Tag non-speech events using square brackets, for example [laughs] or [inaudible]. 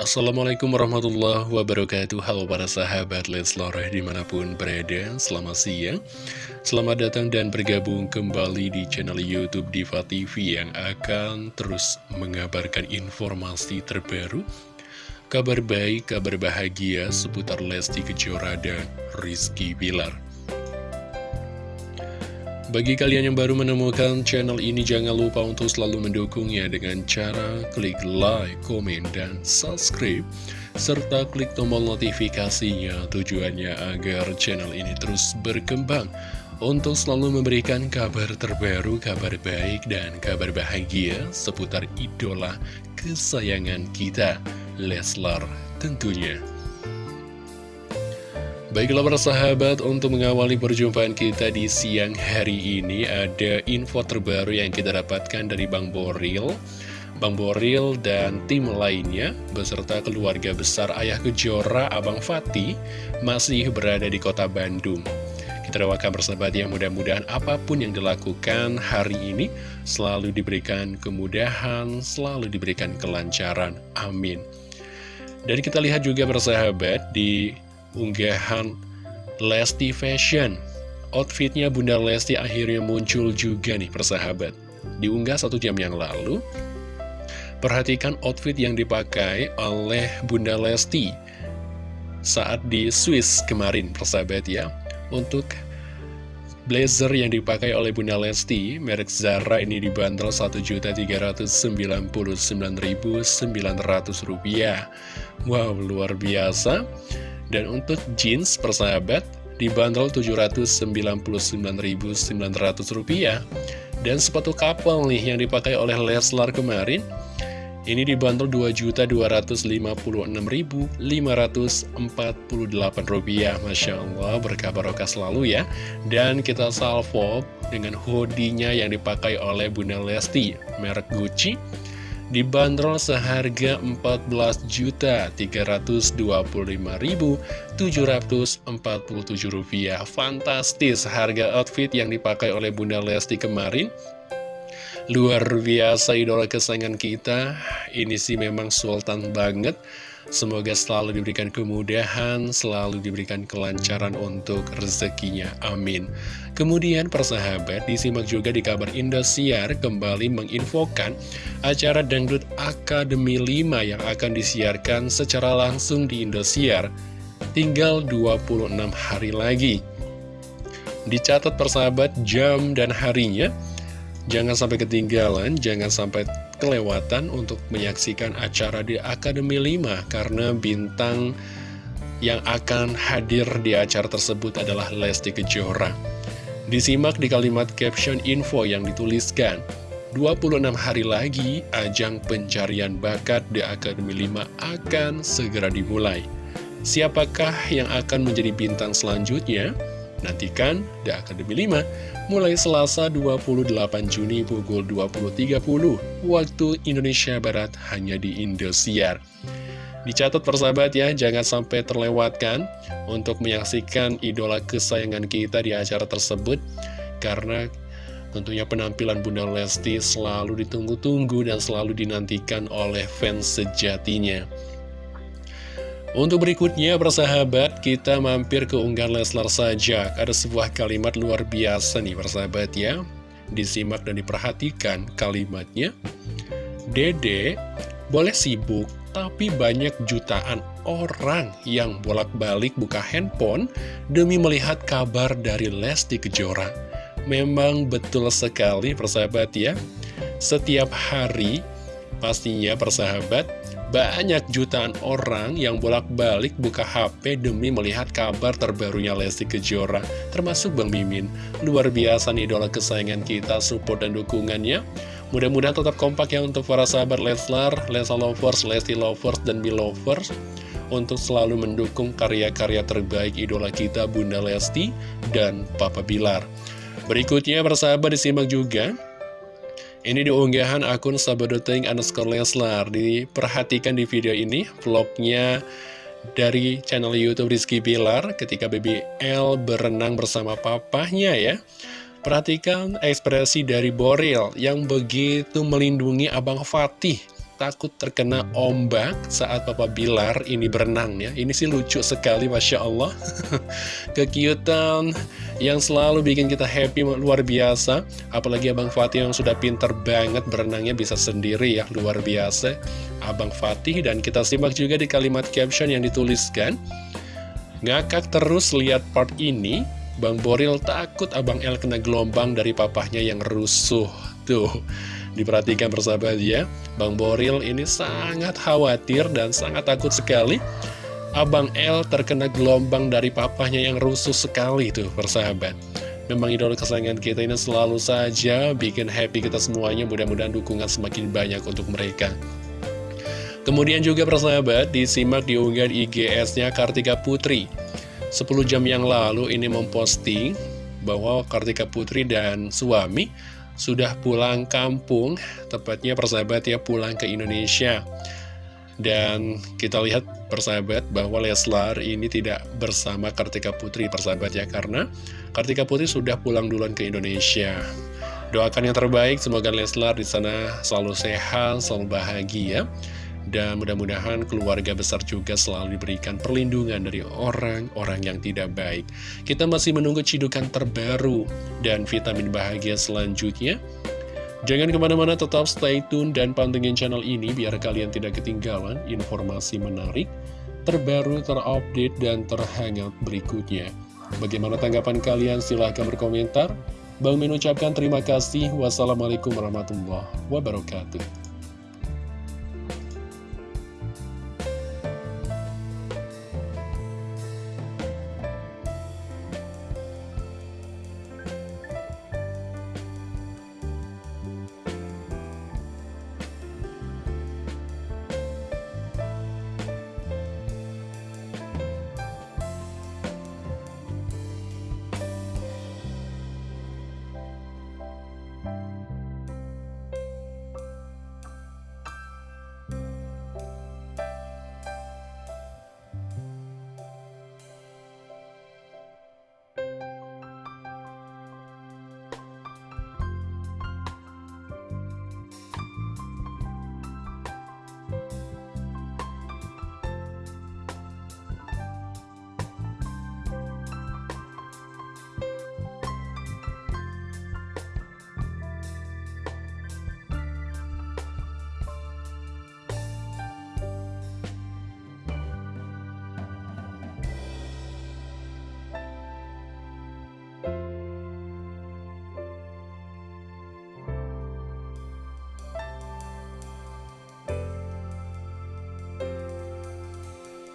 Assalamualaikum warahmatullahi wabarakatuh. Halo para sahabat Leslar di mana pun berada. Selamat siang Selamat datang dan bergabung kembali di channel Youtube Diva TV Yang akan terus mengabarkan informasi terbaru Kabar baik, kabar bahagia seputar Lesti Kejora dan Rizky Bilar bagi kalian yang baru menemukan channel ini, jangan lupa untuk selalu mendukungnya dengan cara klik like, komen, dan subscribe, serta klik tombol notifikasinya tujuannya agar channel ini terus berkembang untuk selalu memberikan kabar terbaru, kabar baik, dan kabar bahagia seputar idola kesayangan kita, Leslar tentunya. Baiklah para sahabat, untuk mengawali perjumpaan kita di siang hari ini ada info terbaru yang kita dapatkan dari Bang Boril. Bang Boril dan tim lainnya beserta keluarga besar Ayah Kejora Abang Fatih masih berada di kota Bandung. Kita doakan bersahabat yang mudah-mudahan apa pun yang dilakukan hari ini selalu diberikan kemudahan, selalu diberikan kelancaran. Amin. Dan kita lihat juga bersahabat di unggahan Lesti Fashion. Outfitnya Bunda Lesti akhirnya muncul juga nih persahabat. Diunggah satu jam yang lalu. Perhatikan outfit yang dipakai oleh Bunda Lesti saat di Swiss kemarin persahabat ya. Untuk blazer yang dipakai oleh Bunda Lesti, merek Zara ini dibanderol Rp1.399.900. Wow, luar biasa. Dan untuk jeans persahabat dibanderol Rp799.900 dan sepatu kapal nih yang dipakai oleh Leslar kemarin ini dibanderol Rp2.256.548 Masya Allah berkah barokah selalu ya. Dan kita salvo dengan hoodie-nya yang dipakai oleh Bunda Lesti merek Gucci dibanderol seharga Rp14.325.747 Fantastis harga outfit yang dipakai oleh Bunda Lesti kemarin. Luar biasa idola kesayangan kita. Ini sih memang sultan banget Semoga selalu diberikan kemudahan, selalu diberikan kelancaran untuk rezekinya. Amin. Kemudian persahabat disimak juga di kabar Indosiar kembali menginfokan acara Dangdut Akademi 5 yang akan disiarkan secara langsung di Indosiar. Tinggal 26 hari lagi. Dicatat persahabat jam dan harinya Jangan sampai ketinggalan, jangan sampai kelewatan untuk menyaksikan acara di Akademi 5 karena bintang yang akan hadir di acara tersebut adalah Lesti Kejora. Disimak di kalimat caption info yang dituliskan, 26 hari lagi ajang pencarian bakat di Akademi 5 akan segera dimulai. Siapakah yang akan menjadi bintang selanjutnya? Nantikan The Academy 5 mulai Selasa 28 Juni pukul 20.30 waktu Indonesia Barat hanya di Indosiar. Dicatat persahabat ya, jangan sampai terlewatkan untuk menyaksikan idola kesayangan kita di acara tersebut karena tentunya penampilan Bunda Lesti selalu ditunggu-tunggu dan selalu dinantikan oleh fans sejatinya. Untuk berikutnya, persahabat, kita mampir ke unggahan Leslar saja. Ada sebuah kalimat luar biasa nih, persahabat ya. Disimak dan diperhatikan kalimatnya. Dede, boleh sibuk, tapi banyak jutaan orang yang bolak-balik buka handphone demi melihat kabar dari Lesti Kejora. Memang betul sekali, persahabat ya. Setiap hari, pastinya persahabat, banyak jutaan orang yang bolak-balik buka HP demi melihat kabar terbarunya Lesti Kejora, termasuk Bang Mimin. Luar biasa nih idola kesayangan kita, support dan dukungannya. Mudah-mudahan tetap kompak ya untuk para sahabat Leslar, Lesa Lovers, Lesti Lovers, dan Belovers untuk selalu mendukung karya-karya terbaik idola kita Bunda Lesti dan Papa Bilar. Berikutnya persahabat disimak juga ini diunggahan akun sabadoting underscore Leslar. Diperhatikan di video ini vlognya dari channel Youtube Rizky Bilar ketika BBL berenang bersama papahnya ya. Perhatikan ekspresi dari Boril yang begitu melindungi Abang Fatih takut terkena ombak saat Papa Bilar ini berenang ya. Ini sih lucu sekali Masya Allah. [laughs] Kekiutan yang selalu bikin kita happy luar biasa. Apalagi Abang Fatih yang sudah pinter banget berenangnya bisa sendiri ya luar biasa. Abang Fatih dan kita simak juga di kalimat caption yang dituliskan. Ngakak terus lihat part ini, Bang Boril takut Abang El kena gelombang dari papahnya yang rusuh. Tuh, Diperhatikan persahabat ya, Bang Boril ini sangat khawatir dan sangat takut sekali. Abang L terkena gelombang dari papahnya yang rusuh sekali tuh persahabat. Memang idola kesayangan kita ini selalu saja bikin happy kita semuanya, mudah-mudahan dukungan semakin banyak untuk mereka. Kemudian juga persahabat, disimak di unggahan IGS-nya Kartika Putri. 10 jam yang lalu ini memposting bahwa Kartika Putri dan suami sudah pulang kampung, tepatnya persahabat ya pulang ke Indonesia. Dan kita lihat persahabat bahwa Leslar ini tidak bersama Kartika Putri persahabat ya Karena Kartika Putri sudah pulang duluan ke Indonesia Doakan yang terbaik, semoga Leslar di sana selalu sehat, selalu bahagia dan mudah-mudahan keluarga besar juga selalu diberikan perlindungan dari orang-orang yang tidak baik. Kita masih menunggu cidukan terbaru dan vitamin bahagia selanjutnya. Jangan ke mana-mana tetap stay tune dan pantengin channel ini biar kalian tidak ketinggalan informasi menarik, terbaru, terupdate, dan terhangat berikutnya. Bagaimana tanggapan kalian? Silahkan berkomentar. Bang mengucapkan terima kasih. Wassalamualaikum warahmatullahi wabarakatuh.